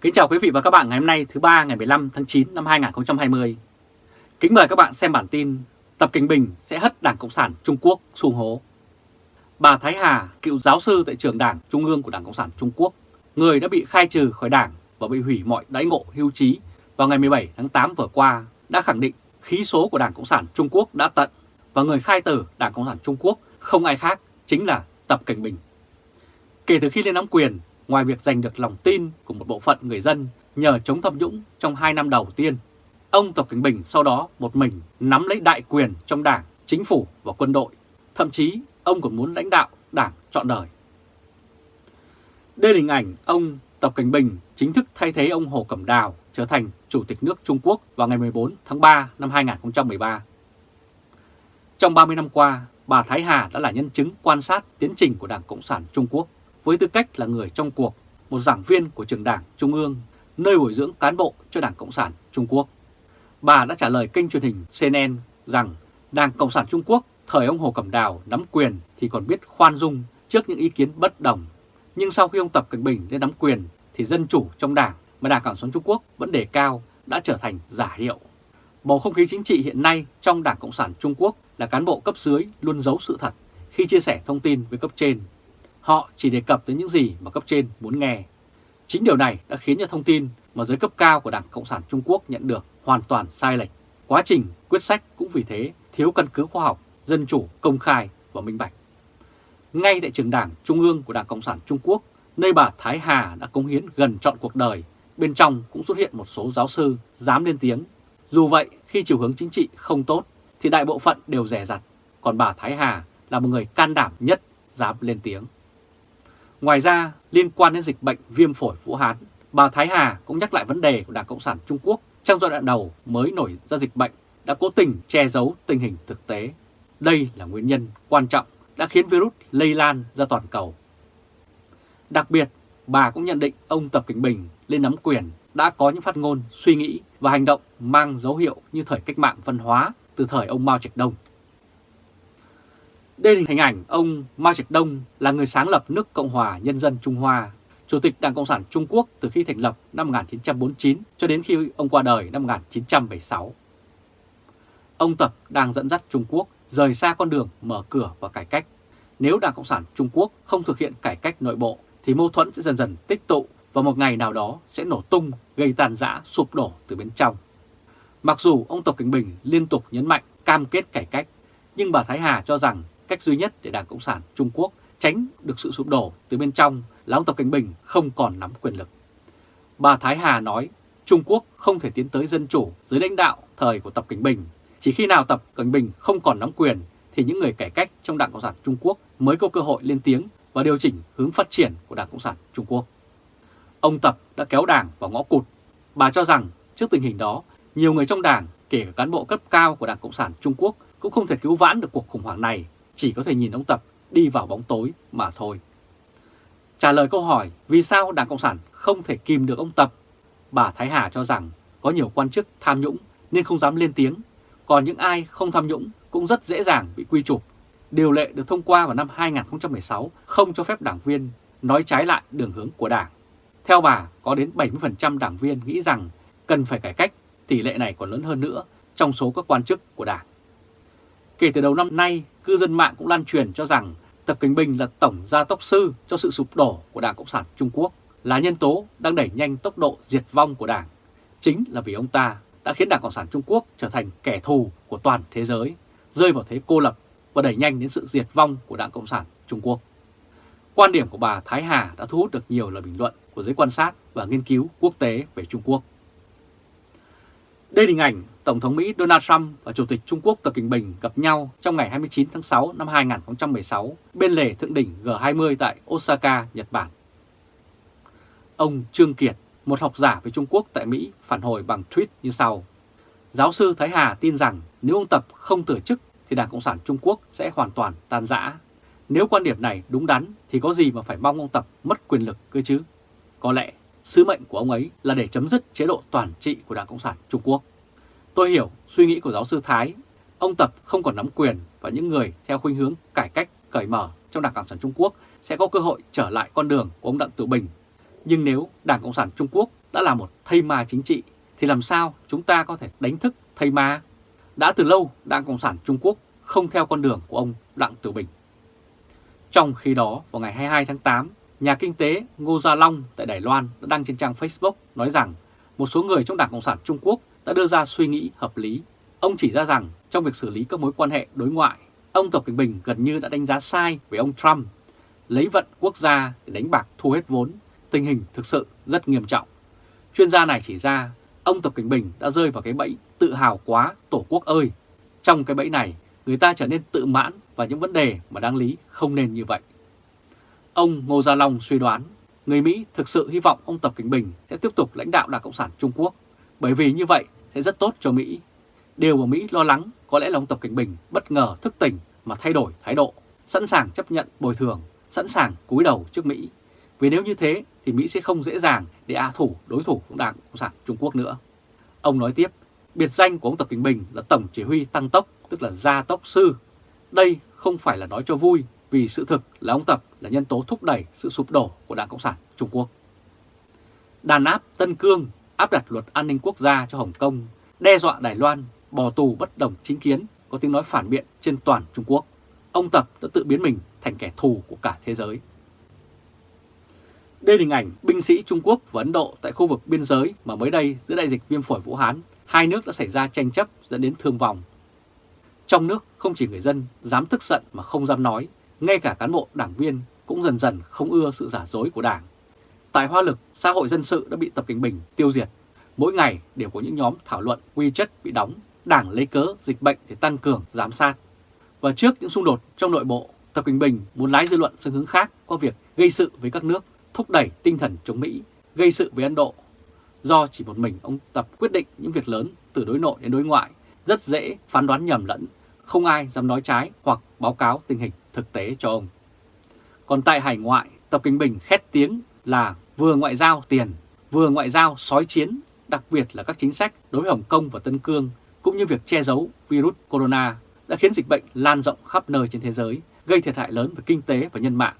Kính chào quý vị và các bạn ngày hôm nay thứ ba ngày 15 tháng 9 năm 2020. Kính mời các bạn xem bản tin Tập Kinh Bình sẽ hất Đảng Cộng sản Trung Quốc xuống hố. Bà Thái Hà, cựu giáo sư tại trường Đảng Trung ương của Đảng Cộng sản Trung Quốc, người đã bị khai trừ khỏi Đảng và bị hủy mọi đãi ngộ hưu trí vào ngày 17 tháng 8 vừa qua, đã khẳng định khí số của Đảng Cộng sản Trung Quốc đã tận và người khai tử Đảng Cộng sản Trung Quốc không ai khác chính là Tập Cảnh Bình. Kể từ khi lên nắm quyền, ngoài việc giành được lòng tin của một bộ phận người dân nhờ chống tham nhũng trong 2 năm đầu tiên, ông Tập Cảnh Bình sau đó một mình nắm lấy đại quyền trong đảng, chính phủ và quân đội. Thậm chí ông còn muốn lãnh đạo đảng trọn đời. Đây là hình ảnh ông Tập Cảnh Bình chính thức thay thế ông Hồ Cẩm Đào trở thành Chủ tịch nước Trung Quốc vào ngày 14 tháng 3 năm 2013. Trong 30 năm qua, bà Thái Hà đã là nhân chứng quan sát tiến trình của Đảng Cộng sản Trung Quốc với tư cách là người trong cuộc, một giảng viên của trường đảng Trung ương, nơi bồi dưỡng cán bộ cho Đảng Cộng sản Trung Quốc. Bà đã trả lời kênh truyền hình CNN rằng Đảng Cộng sản Trung Quốc thời ông Hồ Cẩm Đào nắm quyền thì còn biết khoan dung trước những ý kiến bất đồng. Nhưng sau khi ông Tập Cận Bình lên nắm quyền thì dân chủ trong đảng mà Đảng Cộng sản Trung Quốc vẫn đề cao đã trở thành giả hiệu. Bầu không khí chính trị hiện nay trong Đảng Cộng sản Trung Quốc là cán bộ cấp dưới luôn giấu sự thật khi chia sẻ thông tin với cấp trên Họ chỉ đề cập tới những gì mà cấp trên muốn nghe. Chính điều này đã khiến cho thông tin mà giới cấp cao của Đảng Cộng sản Trung Quốc nhận được hoàn toàn sai lệch. Quá trình quyết sách cũng vì thế thiếu căn cứ khoa học, dân chủ, công khai và minh bạch. Ngay tại trường đảng Trung ương của Đảng Cộng sản Trung Quốc, nơi bà Thái Hà đã cống hiến gần trọn cuộc đời, bên trong cũng xuất hiện một số giáo sư dám lên tiếng. Dù vậy, khi chiều hướng chính trị không tốt, thì đại bộ phận đều rẻ rặt, còn bà Thái Hà là một người can đảm nhất dám lên tiếng. Ngoài ra, liên quan đến dịch bệnh viêm phổi Vũ Hán, bà Thái Hà cũng nhắc lại vấn đề của Đảng Cộng sản Trung Quốc trong giai đoạn đầu mới nổi ra dịch bệnh đã cố tình che giấu tình hình thực tế. Đây là nguyên nhân quan trọng đã khiến virus lây lan ra toàn cầu. Đặc biệt, bà cũng nhận định ông Tập Cảnh Bình lên nắm quyền đã có những phát ngôn, suy nghĩ và hành động mang dấu hiệu như thời cách mạng văn hóa từ thời ông Mao Trạch Đông đây là hình ảnh ông Mao Trạch Đông là người sáng lập nước Cộng hòa Nhân dân Trung Hoa, Chủ tịch Đảng Cộng sản Trung Quốc từ khi thành lập năm 1949 cho đến khi ông qua đời năm 1976. Ông Tập đang dẫn dắt Trung Quốc rời xa con đường mở cửa và cải cách. Nếu Đảng Cộng sản Trung Quốc không thực hiện cải cách nội bộ thì mâu thuẫn sẽ dần dần tích tụ và một ngày nào đó sẽ nổ tung gây tàn rã sụp đổ từ bên trong. Mặc dù ông Tập Cảnh Bình liên tục nhấn mạnh cam kết cải cách, nhưng bà Thái Hà cho rằng Cách duy nhất để Đảng Cộng sản Trung Quốc tránh được sự sụp đổ từ bên trong là ông Tập Cảnh Bình không còn nắm quyền lực. Bà Thái Hà nói Trung Quốc không thể tiến tới dân chủ dưới lãnh đạo thời của Tập Cảnh Bình. Chỉ khi nào Tập Cảnh Bình không còn nắm quyền thì những người cải cách trong Đảng Cộng sản Trung Quốc mới có cơ hội lên tiếng và điều chỉnh hướng phát triển của Đảng Cộng sản Trung Quốc. Ông Tập đã kéo đảng vào ngõ cụt. Bà cho rằng trước tình hình đó, nhiều người trong đảng, kể cả cán bộ cấp cao của Đảng Cộng sản Trung Quốc cũng không thể cứu vãn được cuộc khủng hoảng này chỉ có thể nhìn ông Tập đi vào bóng tối mà thôi. Trả lời câu hỏi vì sao Đảng Cộng sản không thể kìm được ông Tập, bà Thái Hà cho rằng có nhiều quan chức tham nhũng nên không dám lên tiếng, còn những ai không tham nhũng cũng rất dễ dàng bị quy chụp. Điều lệ được thông qua vào năm 2016 không cho phép đảng viên nói trái lại đường hướng của đảng. Theo bà, có đến 70% đảng viên nghĩ rằng cần phải cải cách, tỷ lệ này còn lớn hơn nữa trong số các quan chức của đảng. Kể từ đầu năm nay, cư dân mạng cũng lan truyền cho rằng Tập Kinh Bình là tổng gia tốc sư cho sự sụp đổ của Đảng Cộng sản Trung Quốc, là nhân tố đang đẩy nhanh tốc độ diệt vong của Đảng. Chính là vì ông ta đã khiến Đảng Cộng sản Trung Quốc trở thành kẻ thù của toàn thế giới, rơi vào thế cô lập và đẩy nhanh đến sự diệt vong của Đảng Cộng sản Trung Quốc. Quan điểm của bà Thái Hà đã thu hút được nhiều lời bình luận của giới quan sát và nghiên cứu quốc tế về Trung Quốc. Đây là hình ảnh Tổng thống Mỹ Donald Trump và Chủ tịch Trung Quốc Tập Kinh Bình gặp nhau trong ngày 29 tháng 6 năm 2016 bên lề thượng đỉnh G20 tại Osaka, Nhật Bản. Ông Trương Kiệt, một học giả về Trung Quốc tại Mỹ, phản hồi bằng tweet như sau. Giáo sư Thái Hà tin rằng nếu ông Tập không từ chức thì Đảng Cộng sản Trung Quốc sẽ hoàn toàn tan rã. Nếu quan điểm này đúng đắn thì có gì mà phải mong ông Tập mất quyền lực cơ chứ? Có lẽ sứ mệnh của ông ấy là để chấm dứt chế độ toàn trị của Đảng Cộng sản Trung Quốc. Tôi hiểu suy nghĩ của giáo sư Thái, ông Tập không còn nắm quyền và những người theo khuynh hướng cải cách, cởi mở trong Đảng Cộng sản Trung Quốc sẽ có cơ hội trở lại con đường của ông Đặng Tử Bình. Nhưng nếu Đảng Cộng sản Trung Quốc đã là một thây ma chính trị, thì làm sao chúng ta có thể đánh thức thây ma? Đã từ lâu, Đảng Cộng sản Trung Quốc không theo con đường của ông Đặng Tử Bình. Trong khi đó, vào ngày 22 tháng 8, nhà kinh tế Ngô Gia Long tại Đài Loan đã đăng trên trang Facebook nói rằng một số người trong Đảng Cộng sản Trung Quốc đã đưa ra suy nghĩ hợp lý. Ông chỉ ra rằng trong việc xử lý các mối quan hệ đối ngoại, ông Tập Cận Bình gần như đã đánh giá sai về ông Trump, lấy vận quốc gia để đánh bạc thu hết vốn, tình hình thực sự rất nghiêm trọng. Chuyên gia này chỉ ra ông Tập Cận Bình đã rơi vào cái bẫy tự hào quá tổ quốc ơi. Trong cái bẫy này, người ta trở nên tự mãn và những vấn đề mà đáng lý không nên như vậy. Ông Ngô Gia Long suy đoán người Mỹ thực sự hy vọng ông Tập Cảnh Bình sẽ tiếp tục lãnh đạo Đảng Cộng sản Trung Quốc, bởi vì như vậy sẽ rất tốt cho Mỹ. Điều mà Mỹ lo lắng có lẽ là ông Tập Cảnh Bình bất ngờ thức tỉnh mà thay đổi thái độ, sẵn sàng chấp nhận bồi thường, sẵn sàng cúi đầu trước Mỹ. Vì nếu như thế thì Mỹ sẽ không dễ dàng để a thủ đối thủ của Đảng Cộng sản Trung Quốc nữa. Ông nói tiếp, biệt danh của ông Tập Cảnh Bình là Tổng Chỉ huy Tăng Tốc, tức là Gia Tốc Sư. Đây không phải là nói cho vui vì sự thực là ông Tập là nhân tố thúc đẩy sự sụp đổ của Đảng Cộng sản Trung Quốc. Đàn áp Tân Cương áp đặt luật an ninh quốc gia cho Hồng Kông, đe dọa Đài Loan, bỏ tù bất đồng chính kiến, có tiếng nói phản biện trên toàn Trung Quốc. Ông Tập đã tự biến mình thành kẻ thù của cả thế giới. Đây là hình ảnh binh sĩ Trung Quốc và Ấn Độ tại khu vực biên giới mà mới đây giữa đại dịch viêm phổi Vũ Hán, hai nước đã xảy ra tranh chấp dẫn đến thương vong. Trong nước không chỉ người dân dám tức giận mà không dám nói, ngay cả cán bộ đảng viên cũng dần dần không ưa sự giả dối của đảng. Tại Hoa Lực, xã hội dân sự đã bị Tập Kinh Bình tiêu diệt. Mỗi ngày đều có những nhóm thảo luận quy chất bị đóng, đảng lấy cớ dịch bệnh để tăng cường giám sát. Và trước những xung đột trong nội bộ, Tập Kinh Bình muốn lái dư luận sang hướng khác qua việc gây sự với các nước, thúc đẩy tinh thần chống Mỹ, gây sự với Ấn Độ. Do chỉ một mình ông Tập quyết định những việc lớn từ đối nội đến đối ngoại, rất dễ phán đoán nhầm lẫn, không ai dám nói trái hoặc báo cáo tình hình thực tế cho ông. Còn tại hải ngoại, Tập Kinh Bình khét tiếng là vừa ngoại giao tiền, vừa ngoại giao sói chiến, đặc biệt là các chính sách đối với Hồng Kông và Tân Cương, cũng như việc che giấu virus corona đã khiến dịch bệnh lan rộng khắp nơi trên thế giới, gây thiệt hại lớn về kinh tế và nhân mạng.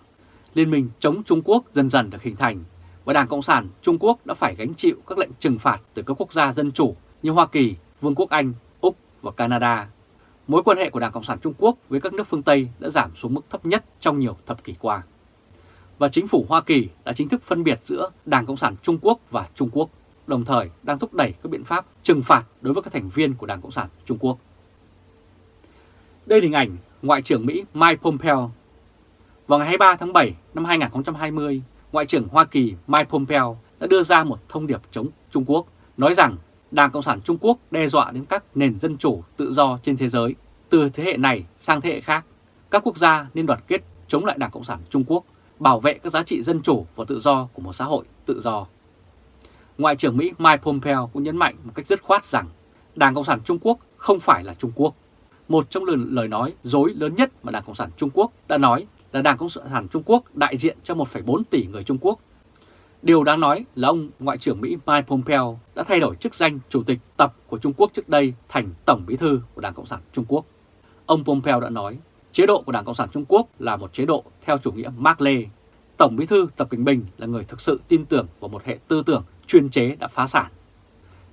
Liên minh chống Trung Quốc dần dần được hình thành và Đảng Cộng sản Trung Quốc đã phải gánh chịu các lệnh trừng phạt từ các quốc gia dân chủ như Hoa Kỳ, Vương quốc Anh, Úc và Canada mối quan hệ của Đảng Cộng sản Trung Quốc với các nước phương Tây đã giảm xuống mức thấp nhất trong nhiều thập kỷ qua. Và chính phủ Hoa Kỳ đã chính thức phân biệt giữa Đảng Cộng sản Trung Quốc và Trung Quốc, đồng thời đang thúc đẩy các biện pháp trừng phạt đối với các thành viên của Đảng Cộng sản Trung Quốc. Đây là hình ảnh Ngoại trưởng Mỹ Mike Pompeo. Vào ngày 23 tháng 7 năm 2020, Ngoại trưởng Hoa Kỳ Mike Pompeo đã đưa ra một thông điệp chống Trung Quốc, nói rằng Đảng Cộng sản Trung Quốc đe dọa đến các nền dân chủ tự do trên thế giới. Từ thế hệ này sang thế hệ khác, các quốc gia nên đoàn kết chống lại Đảng Cộng sản Trung Quốc, bảo vệ các giá trị dân chủ và tự do của một xã hội tự do. Ngoại trưởng Mỹ Mike Pompeo cũng nhấn mạnh một cách dứt khoát rằng Đảng Cộng sản Trung Quốc không phải là Trung Quốc. Một trong lời nói dối lớn nhất mà Đảng Cộng sản Trung Quốc đã nói là Đảng Cộng sản Trung Quốc đại diện cho 1,4 tỷ người Trung Quốc Điều đáng nói là ông Ngoại trưởng Mỹ Mike Pompeo đã thay đổi chức danh Chủ tịch tập của Trung Quốc trước đây thành Tổng Bí thư của Đảng Cộng sản Trung Quốc. Ông Pompeo đã nói, chế độ của Đảng Cộng sản Trung Quốc là một chế độ theo chủ nghĩa Mark Lê. Tổng Bí thư Tập Cận Bình là người thực sự tin tưởng vào một hệ tư tưởng chuyên chế đã phá sản.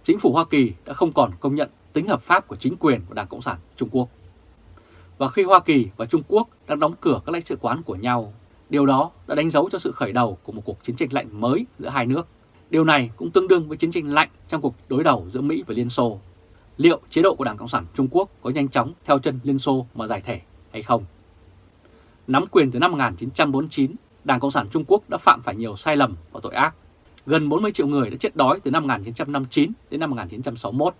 Chính phủ Hoa Kỳ đã không còn công nhận tính hợp pháp của chính quyền của Đảng Cộng sản Trung Quốc. Và khi Hoa Kỳ và Trung Quốc đang đóng cửa các lãnh sự quán của nhau, Điều đó đã đánh dấu cho sự khởi đầu của một cuộc chiến tranh lạnh mới giữa hai nước. Điều này cũng tương đương với chiến tranh lạnh trong cuộc đối đầu giữa Mỹ và Liên Xô. Liệu chế độ của Đảng Cộng sản Trung Quốc có nhanh chóng theo chân Liên Xô mà giải thể hay không? Nắm quyền từ năm 1949, Đảng Cộng sản Trung Quốc đã phạm phải nhiều sai lầm và tội ác. Gần 40 triệu người đã chết đói từ năm 1959 đến năm 1961.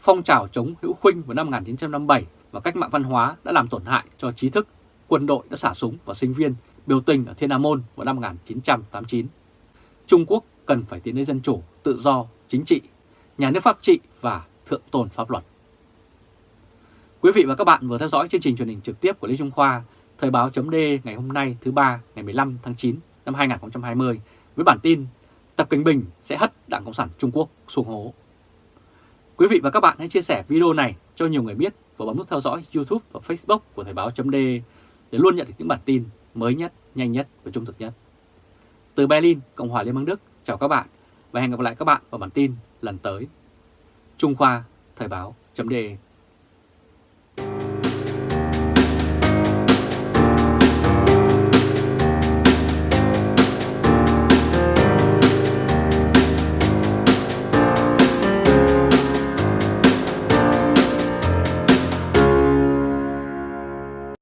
Phong trào chống hữu khuynh vào năm 1957 và cách mạng văn hóa đã làm tổn hại cho trí thức. Quân đội đã xả súng vào sinh viên biểu tình ở Thiên Nam Môn vào năm 1989. Trung Quốc cần phải tiến đến dân chủ, tự do, chính trị, nhà nước pháp trị và thượng tôn pháp luật. Quý vị và các bạn vừa theo dõi chương trình truyền hình trực tiếp của Lê Trung Khoa, Thời báo chấm ngày hôm nay thứ ba ngày 15 tháng 9 năm 2020 với bản tin Tập Cận Bình sẽ hất Đảng Cộng sản Trung Quốc xuống hố. Quý vị và các bạn hãy chia sẻ video này cho nhiều người biết và bấm nút theo dõi YouTube và Facebook của Thời báo chấm để luôn nhận được những bản tin mới nhất, nhanh nhất và trung thực nhất. Từ Berlin, Cộng hòa Liên bang Đức, chào các bạn. và hẹn gặp lại các bạn vào bản tin lần tới. Trung Khoa, Thời báo, chấm